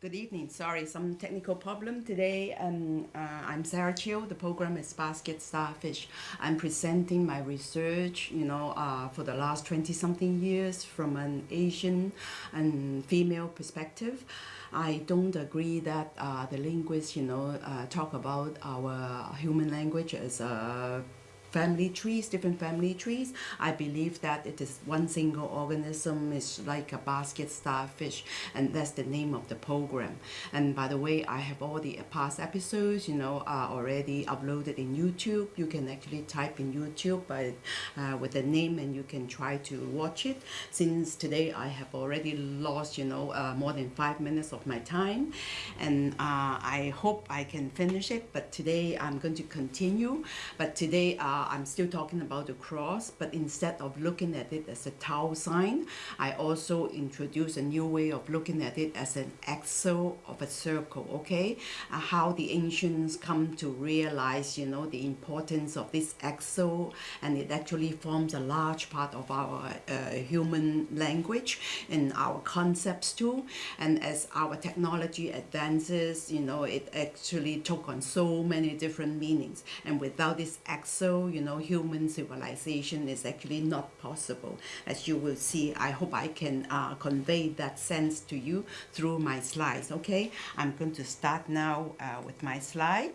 Good evening. Sorry, some technical problem today. Um, uh, I'm Sarah Chiu. The program is Basket Starfish. I'm presenting my research, you know, uh, for the last 20 something years from an Asian and female perspective. I don't agree that uh, the linguists, you know, uh, talk about our human language as a family trees, different family trees. I believe that it is one single organism is like a basket starfish and that's the name of the program. And by the way, I have all the past episodes, you know, are already uploaded in YouTube. You can actually type in YouTube by, uh, with the name and you can try to watch it. Since today I have already lost, you know, uh, more than five minutes of my time and uh, I hope I can finish it. But today I'm going to continue. But today uh, uh, I'm still talking about the cross, but instead of looking at it as a tau sign, I also introduce a new way of looking at it as an axle of a circle, okay? Uh, how the ancients come to realize, you know, the importance of this axle, and it actually forms a large part of our uh, human language and our concepts too. And as our technology advances, you know, it actually took on so many different meanings. And without this axle, you know, human civilization is actually not possible. As you will see, I hope I can uh, convey that sense to you through my slides, okay? I'm going to start now uh, with my slide.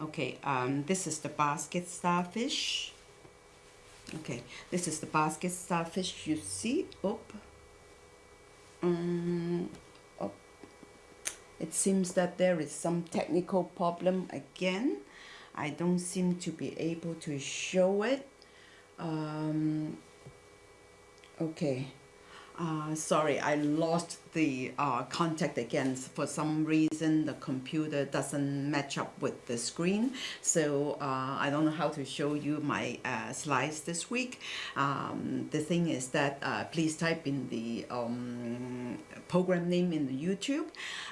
Okay, um, this is the basket starfish. Okay, this is the basket starfish you see. Up. Um. It seems that there is some technical problem again. I don't seem to be able to show it. Um, okay. Uh, sorry I lost the uh, contact again for some reason the computer doesn't match up with the screen. So uh, I don't know how to show you my uh, slides this week. Um, the thing is that uh, please type in the um, program name in the YouTube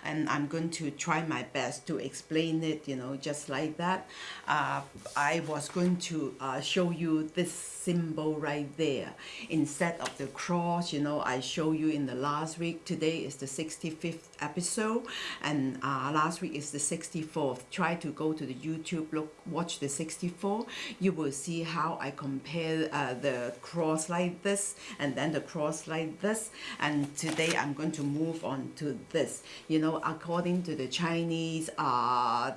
and I'm going to try my best to explain it you know just like that. Uh, I was going to uh, show you this symbol right there. Instead of the cross you know I show you in the last week today is the 65th episode and uh, last week is the 64th try to go to the YouTube look watch the 64 you will see how I compare uh, the cross like this and then the cross like this. And today I'm going to move on to this. You know according to the Chinese uh,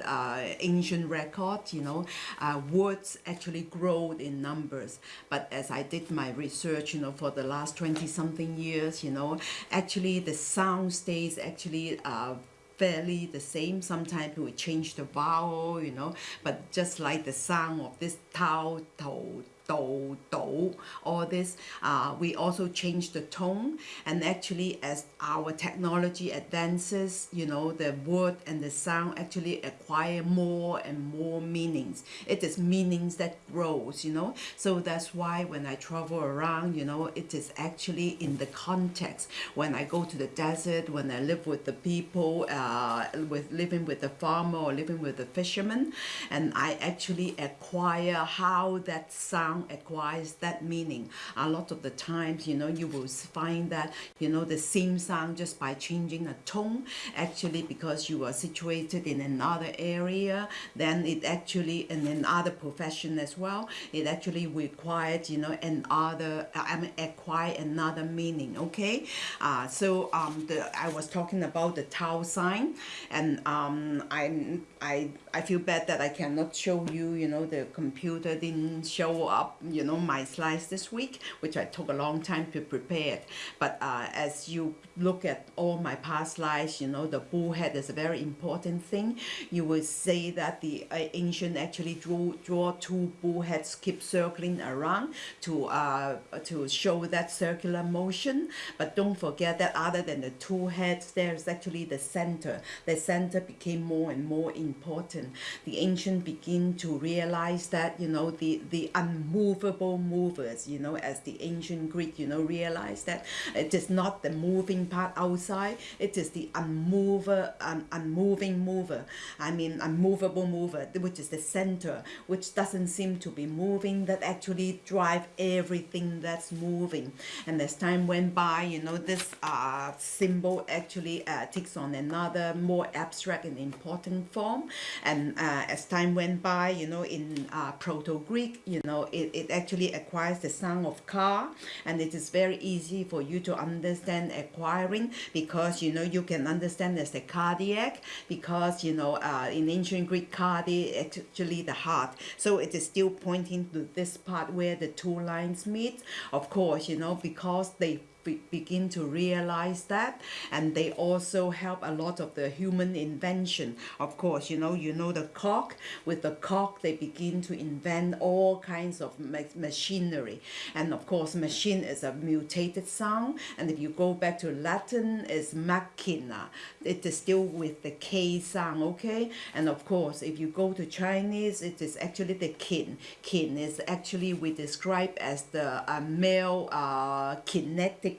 uh, ancient record you know uh, words actually grow in numbers. But as I did my research you know for the last 20 something years you know actually the sound stays actually uh, fairly the same. Sometimes we change the vowel you know but just like the sound of this tau to do, do, all this. Uh, we also change the tone and actually as our technology advances, you know, the word and the sound actually acquire more and more meanings. It is meanings that grows, you know. So that's why when I travel around, you know, it is actually in the context. When I go to the desert, when I live with the people, uh, with living with the farmer or living with the fisherman, and I actually acquire how that sound acquires that meaning. A lot of the times, you know, you will find that, you know, the same sound just by changing a tone, actually because you are situated in another area, then it actually, in another profession as well, it actually required, you know, another, I mean, acquire another meaning, okay? Uh, so um, the, I was talking about the tau sign, and um, I'm, I, I feel bad that I cannot show you, you know, the computer didn't show up you know, my slides this week, which I took a long time to prepare. But uh, as you look at all my past slides, you know, the bullhead is a very important thing. You will say that the uh, ancient actually draw, draw two bullheads, keep circling around to, uh, to show that circular motion. But don't forget that other than the two heads, there's actually the center. The center became more and more important. The ancient begin to realize that, you know, the, the unmoved movable movers, you know, as the ancient Greek, you know, realized that it is not the moving part outside, it is the unmover, un, unmoving mover. I mean, unmovable mover, which is the center, which doesn't seem to be moving, that actually drive everything that's moving. And as time went by, you know, this uh, symbol actually uh, takes on another more abstract and important form. And uh, as time went by, you know, in uh, Proto-Greek, you know, it, it actually acquires the sound of car. And it is very easy for you to understand acquiring because, you know, you can understand as the cardiac because, you know, uh, in ancient Greek, cardiac actually the heart. So it is still pointing to this part where the two lines meet. Of course, you know, because they be begin to realize that. And they also help a lot of the human invention. Of course you know you know the cock. With the cock they begin to invent all kinds of ma machinery. And of course machine is a mutated sound. And if you go back to Latin is machina. It is still with the K sound okay? And of course if you go to Chinese it is actually the kin. Kin is actually we describe as the uh, male uh, kinetic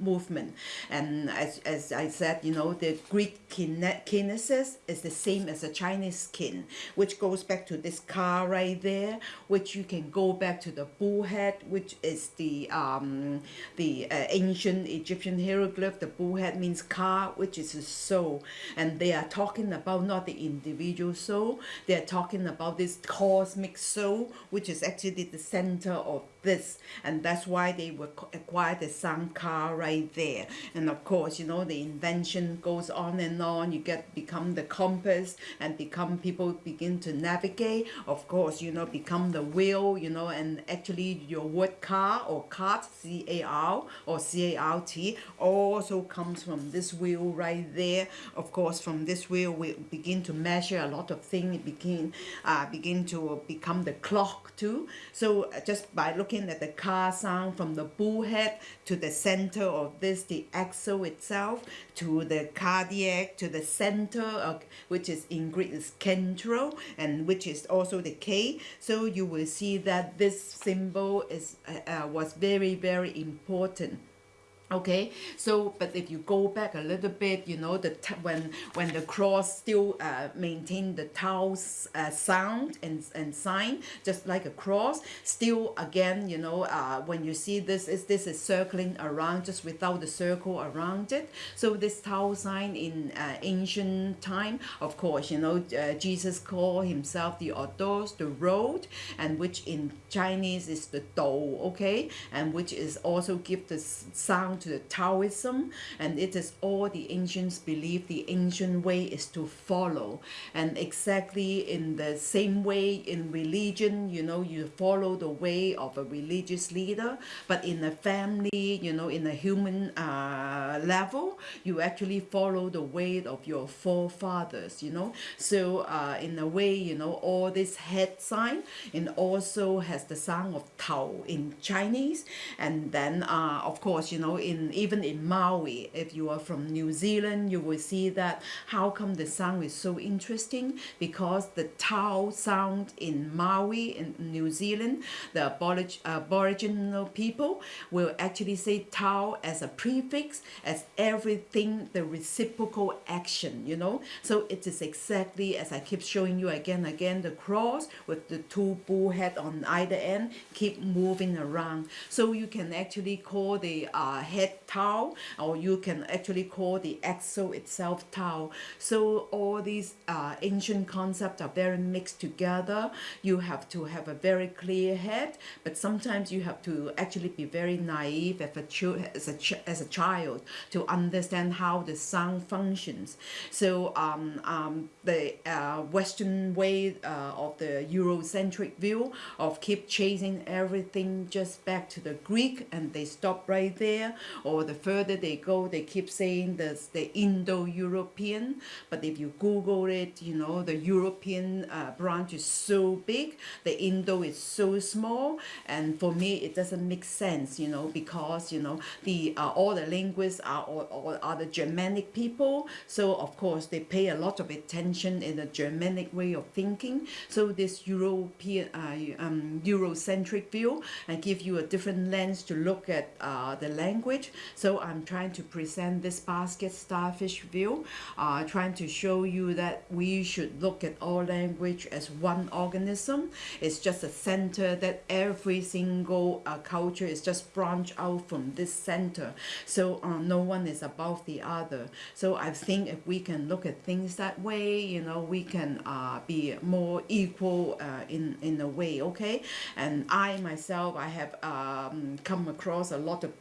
movement. And as, as I said, you know, the Greek kinesis is the same as the Chinese kin, which goes back to this car right there, which you can go back to the bullhead, which is the um, the uh, ancient Egyptian hieroglyph. The bullhead means car, which is a soul. And they are talking about not the individual soul, they are talking about this cosmic soul, which is actually the center of this. And that's why they were acquired the Sankar right there. And of course you know the invention goes on and on. You get become the compass and become people begin to navigate. Of course you know become the wheel you know and actually your word car or cart C-A-R or C-A-R-T also comes from this wheel right there. Of course from this wheel we begin to measure a lot of things begin uh, begin to become the clock too. So uh, just by looking at the car sound from the bullhead to the center of this, the axle itself, to the cardiac, to the center, of, which is in Greek is central, and which is also the K. So you will see that this symbol is uh, uh was very, very important okay? So but if you go back a little bit you know the when when the cross still uh, maintain the tau uh, sound and, and sign just like a cross still again you know uh, when you see this is this is circling around just without the circle around it. So this tau sign in uh, ancient time of course you know uh, Jesus called himself the Odos the road and which in Chinese is the Dou okay? And which is also give the sound to the Taoism and it is all the ancients believe the ancient way is to follow. And exactly in the same way in religion you know you follow the way of a religious leader but in a family you know in a human uh, level you actually follow the way of your forefathers you know. So uh, in a way you know all this head sign and also has the sound of Tao in Chinese. And then uh, of course you know in even in Maori, if you are from New Zealand, you will see that how come the sound is so interesting because the Tau sound in Maori in New Zealand, the aboriginal people will actually say Tau as a prefix, as everything, the reciprocal action, you know. So it is exactly as I keep showing you again again, the cross with the two bull head on either end keep moving around. So you can actually call the uh, head tau or you can actually call the axle itself tau so all these uh, ancient concepts are very mixed together. You have to have a very clear head but sometimes you have to actually be very naive as a, as a, as a child to understand how the sound functions. So um, um, the uh, western way uh, of the Eurocentric view of keep chasing everything just back to the Greek and they stop right there or the further they go, they keep saying there's the Indo-European. But if you Google it, you know, the European uh, branch is so big, the Indo is so small. And for me, it doesn't make sense, you know, because, you know, the uh, all the linguists are, or, or are the Germanic people. So, of course, they pay a lot of attention in the Germanic way of thinking. So this European, uh, um, Eurocentric view and give you a different lens to look at uh, the language. So I'm trying to present this basket starfish view, uh, trying to show you that we should look at all language as one organism. It's just a center that every single uh, culture is just branch out from this center. So uh, no one is above the other. So I think if we can look at things that way, you know, we can uh, be more equal uh, in, in a way, okay? And I myself, I have um, come across a lot of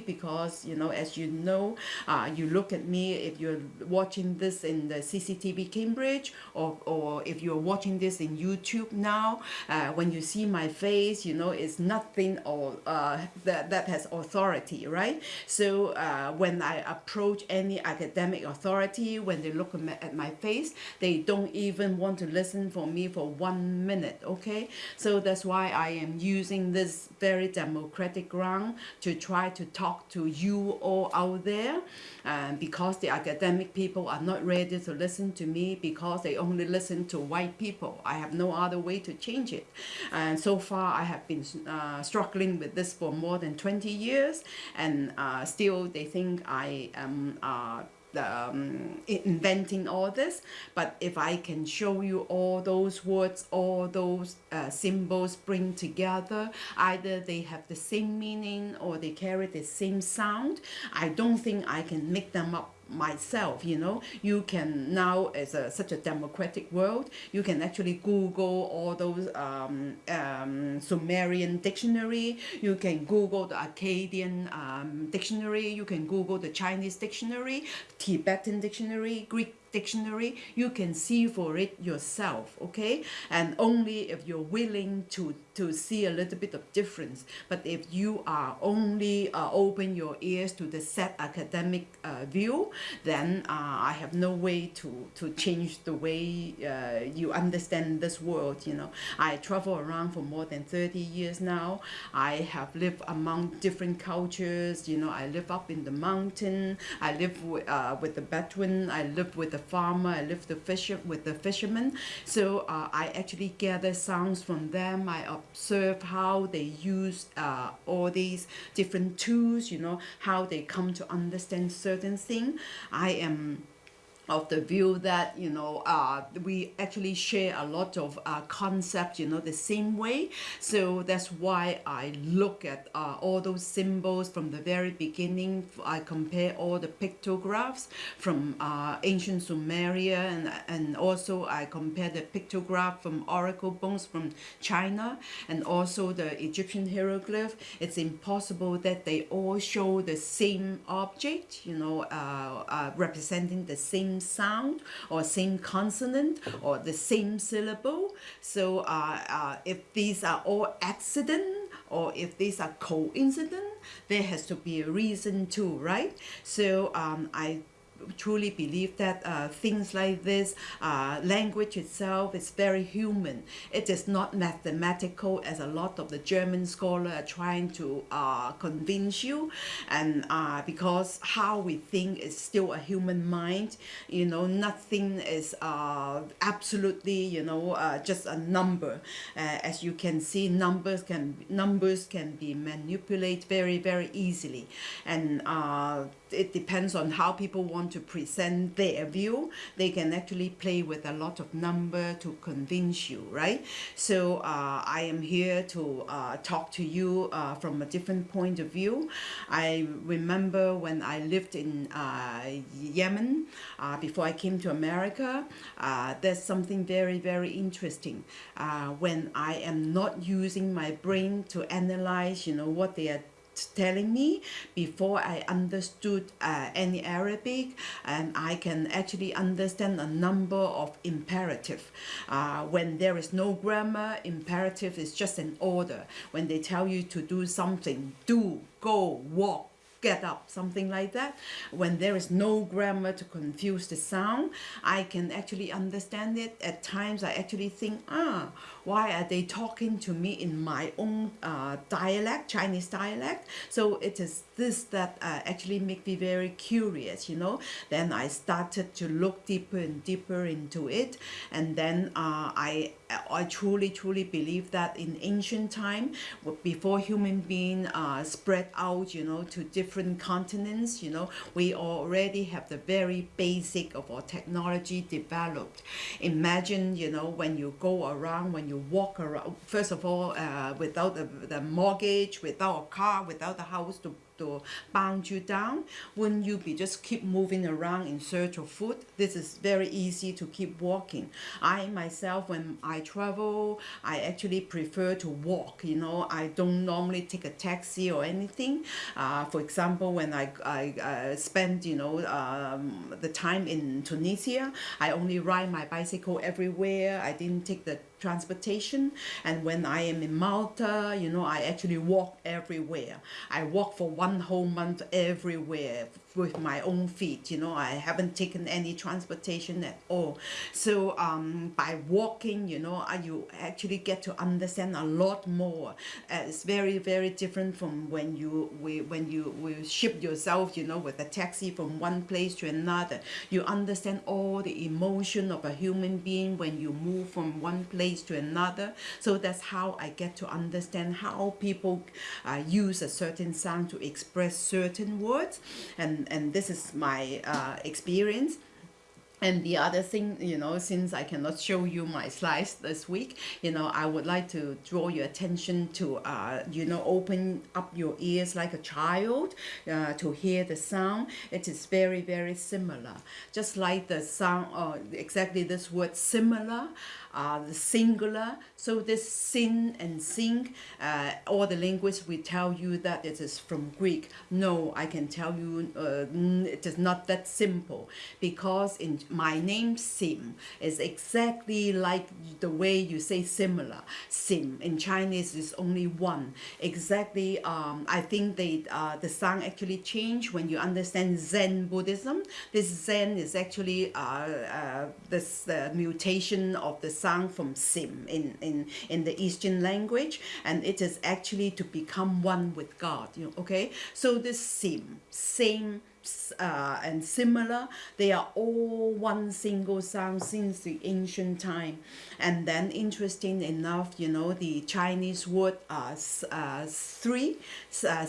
because, you know, as you know, uh, you look at me, if you're watching this in the CCTV Cambridge or, or if you're watching this in YouTube now, uh, when you see my face, you know, it's nothing or uh, that, that has authority, right? So uh, when I approach any academic authority, when they look at my face, they don't even want to listen for me for one minute, okay? So that's why I am using this very democratic ground to try to talk to you all out there uh, because the academic people are not ready to listen to me because they only listen to white people. I have no other way to change it. And so far I have been uh, struggling with this for more than 20 years and uh, still they think I am uh, um, inventing all this. But if I can show you all those words all those uh, symbols bring together either they have the same meaning or they carry the same sound I don't think I can make them up myself you know. You can now as a such a democratic world you can actually google all those um, um, sumerian dictionary. You can google the akkadian um, dictionary. You can google the chinese dictionary tibetan dictionary greek dictionary you can see for it yourself okay? And only if you're willing to to see a little bit of difference. But if you are only uh, open your ears to the set academic uh, view then uh, I have no way to to change the way uh, you understand this world you know. I travel around for more than 30 years now. I have lived among different cultures you know. I live up in the mountain. I live with, uh, with the Bedouin. I live with the farmer, I live the fisher with the fishermen. So uh, I actually gather sounds from them. I observe how they use uh, all these different tools, you know, how they come to understand certain things. I am of the view that you know uh, we actually share a lot of uh, concepts you know the same way. So that's why I look at uh, all those symbols from the very beginning. I compare all the pictographs from uh, ancient Sumeria and, and also I compare the pictograph from oracle bones from China and also the Egyptian hieroglyph. It's impossible that they all show the same object you know uh, uh, representing the same same sound or same consonant or the same syllable. So uh, uh, if these are all accident or if these are coincident, there has to be a reason too, right? So um, I truly believe that uh, things like this, uh, language itself is very human. It is not mathematical as a lot of the German scholars are trying to uh, convince you. And uh, because how we think is still a human mind, you know, nothing is uh, absolutely, you know, uh, just a number. as you can see, numbers can numbers can be manipulated very, very easily. And it depends on how people want to present their view. They can actually play with a lot of number to convince you, right? So uh, I am here to uh, talk to you uh, from a different point of view. I remember when I lived in uh, Yemen uh, before I came to America, uh, there's something very, very interesting. when I am not using my brain to analyze, you know, what they are telling me before I understood uh, any Arabic and I can actually understand a number of imperative. Uh, when there is no grammar, imperative is just an order. When they tell you to do something, do, go, walk, get up, something like that. When there is no grammar to confuse the sound, I can actually understand it. At times, I actually think, ah, why are they talking to me in my own uh, dialect, Chinese dialect? So it is this that uh, actually make me very curious, you know. Then I started to look deeper and deeper into it, and then uh, I I truly truly believe that in ancient time, before human being uh, spread out, you know, to different continents, you know, we already have the very basic of our technology developed. Imagine, you know, when you go around, when you walk around, first of all, uh, without the, the mortgage, without a car, without a house to to bound you down wouldn't you be just keep moving around in search of food? This is very easy to keep walking. I myself when i travel i actually prefer to walk you know? I don't normally take a taxi or anything. Uh, for example when i i uh, spend you know um, the time in tunisia i only ride my bicycle everywhere. I didn't take the transportation. And when I am in Malta you know I actually walk everywhere. I walk for one whole month everywhere with my own feet you know I haven't taken any transportation at all. So um, by walking you know you actually get to understand a lot more. Uh, it's very very different from when you we, when you will ship yourself you know with a taxi from one place to another. You understand all the emotion of a human being when you move from one place to another. So that's how I get to understand how people uh, use a certain sound to express certain words. And and this is my uh, experience and the other thing, you know, since I cannot show you my slides this week, you know, I would like to draw your attention to, uh, you know, open up your ears like a child uh, to hear the sound. It is very, very similar. Just like the sound, uh, exactly this word similar, uh, the singular. So this sin and sing, uh, all the linguists will tell you that it is from Greek. No, I can tell you uh, it is not that simple because in my name Sim is exactly like the way you say similar. Sim in Chinese is only one. Exactly, um, I think they uh, the sound actually change when you understand Zen Buddhism. This Zen is actually uh, uh, this mutation of the sound from sim in, in, in the Eastern language, and it is actually to become one with God. You know, okay? So this sim, same uh, and similar. They are all one single sound since the ancient time. And then interesting enough, you know, the Chinese word uh, uh, three, uh,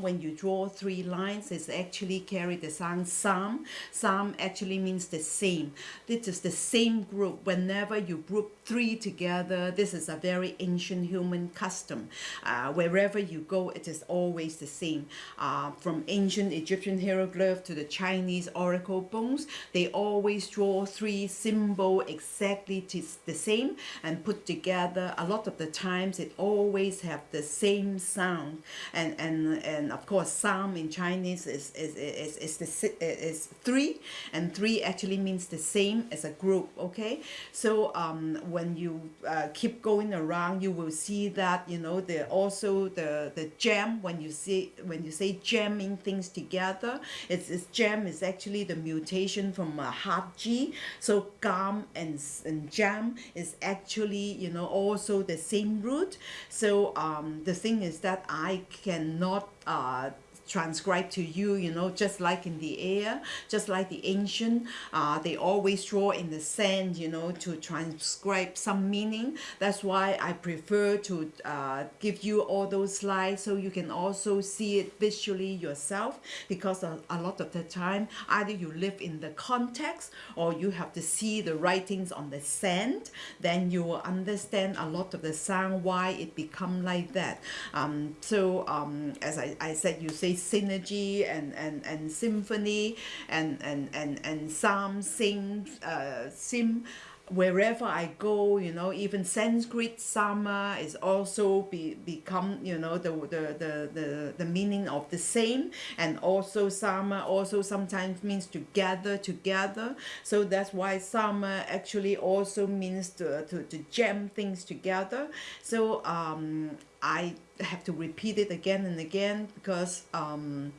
when you draw three lines, it's actually carry the sound Psalm. Psalm actually means the same. This is the same group. Whenever you group three together, this is a very ancient human custom. Uh, wherever you go, it is always the same. Uh, from ancient Egyptian hieroglyph to the Chinese oracle bones, they always draw three symbol exactly the same and put together. A lot of the times it always have the same sound. And and and of course Psalm in Chinese is is is, is, the, is three and three actually means the same as a group, okay? So um, when you uh, keep going around, you will see that, you know, the also the, the jam, when you see when you say jamming things together, it's, it's jam is actually the mutation from a hard G. So gum and, and jam is actually, you know, also the same root. So um, the thing is that I cannot uh, transcribe to you, you know, just like in the air, just like the ancient, uh, they always draw in the sand, you know, to transcribe some meaning. That's why I prefer to uh, give you all those slides so you can also see it visually yourself because a, a lot of the time, either you live in the context or you have to see the writings on the sand, then you will understand a lot of the sound, why it become like that. Um, so um, as I, I said, you say synergy and, and, and symphony and, and, and, and psalm sing, uh, sim, wherever I go, you know, even Sanskrit sama is also be, become, you know, the, the, the, the, the meaning of the same. And also sama also sometimes means to gather together. So that's why sama actually also means to, to, to jam things together. So um, I have to repeat it again and again because um,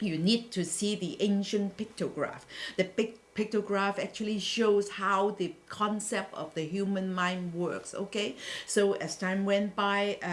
you need to see the ancient pictograph. The big pictograph actually shows how the concept of the human mind works okay? So as time went by uh,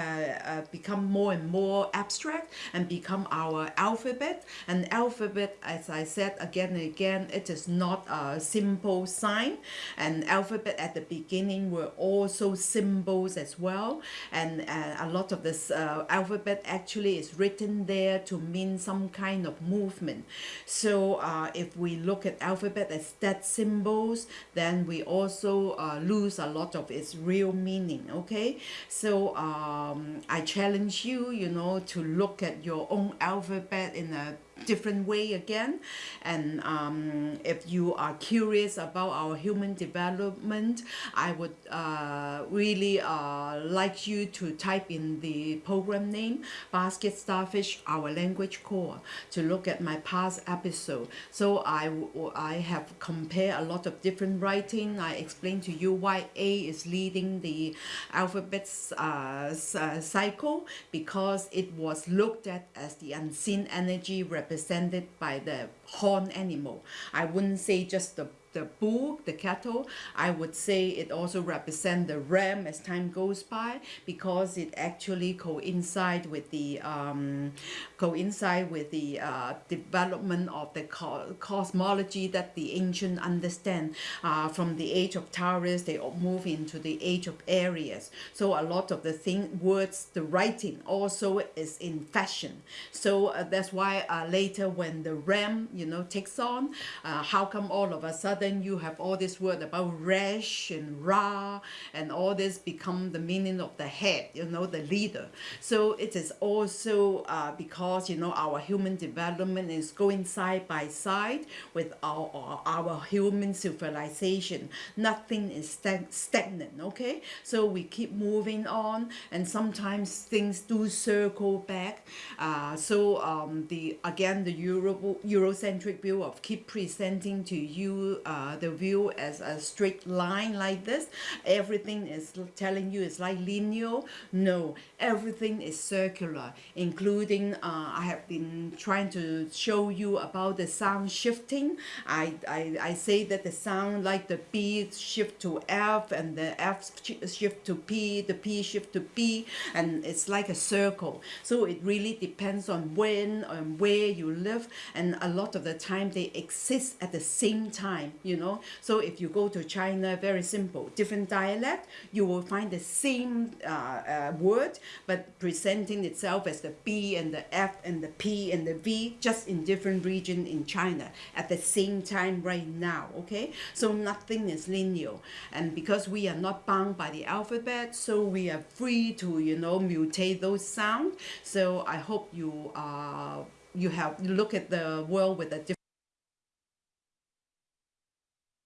uh, become more and more abstract and become our alphabet. And alphabet as I said again and again it is not a simple sign. And alphabet at the beginning were also symbols as well. And uh, a lot of this uh, alphabet actually is written there to mean some kind of movement. So uh, if we look at alphabet as that symbols then we also uh, lose a lot of its real meaning okay? So um, I challenge you you know to look at your own alphabet in a different way again. And um, if you are curious about our human development I would uh, really uh, like you to type in the program name basket starfish our language core to look at my past episode. So I, I have compared a lot of different writing. I explained to you why A is leading the alphabets uh, uh cycle because it was looked at as the unseen energy represented by the horn animal. I wouldn't say just the the bull, the cattle, I would say it also represents the ram as time goes by because it actually coincide with the um, coincide with the uh, development of the co cosmology that the ancient understand. Uh, from the age of Taurus, they move into the age of Aries. So a lot of the thing, words, the writing also is in fashion. So uh, that's why uh, later when the ram, you know, takes on, uh, how come all of a sudden then you have all this word about resh and ra and all this become the meaning of the head you know the leader. So it is also uh, because you know our human development is going side by side with our our, human civilization. Nothing is stag stagnant okay? So we keep moving on and sometimes things do circle back. Uh, so um, the again the Euro Eurocentric view of keep presenting to you uh, uh, the view as a straight line like this everything is telling you it's like linear. No everything is circular including uh, I have been trying to show you about the sound shifting. I, I, I say that the sound like the B shift to F and the F shift to P the P shift to B and it's like a circle. So it really depends on when and where you live and a lot of the time they exist at the same time you know? So if you go to China very simple different dialect you will find the same uh, uh, word but presenting itself as the B and the F and the P and the V just in different region in China at the same time right now okay? So nothing is linear. And because we are not bound by the alphabet so we are free to you know mutate those sounds so I hope you uh, you have you look at the world with a different